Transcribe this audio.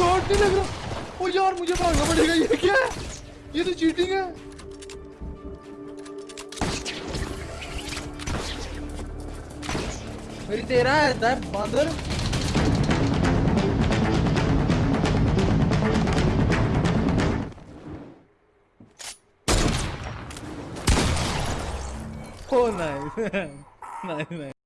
Shot नहीं लग रहा ओ यार मुझे भागना पड़ेगा ये क्या है ये तो चीटिंग है मेरी तेरा है बंदर Oh, nice. nice, nice.